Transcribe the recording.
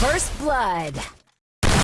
First blood.